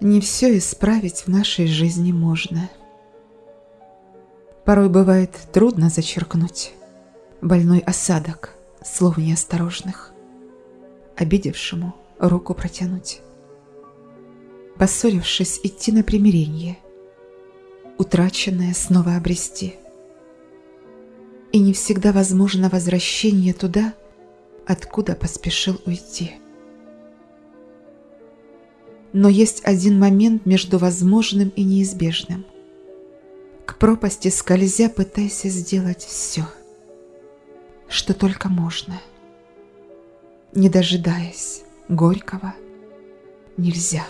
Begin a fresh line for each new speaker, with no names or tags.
Не все исправить в нашей жизни можно. Порой бывает трудно зачеркнуть больной осадок слов неосторожных, обидевшему руку протянуть. Поссорившись, идти на примирение, утраченное снова обрести. И не всегда возможно возвращение туда, откуда поспешил уйти. Но есть один момент между возможным и неизбежным. К пропасти скользя пытайся сделать все, что только можно. Не дожидаясь горького, нельзя.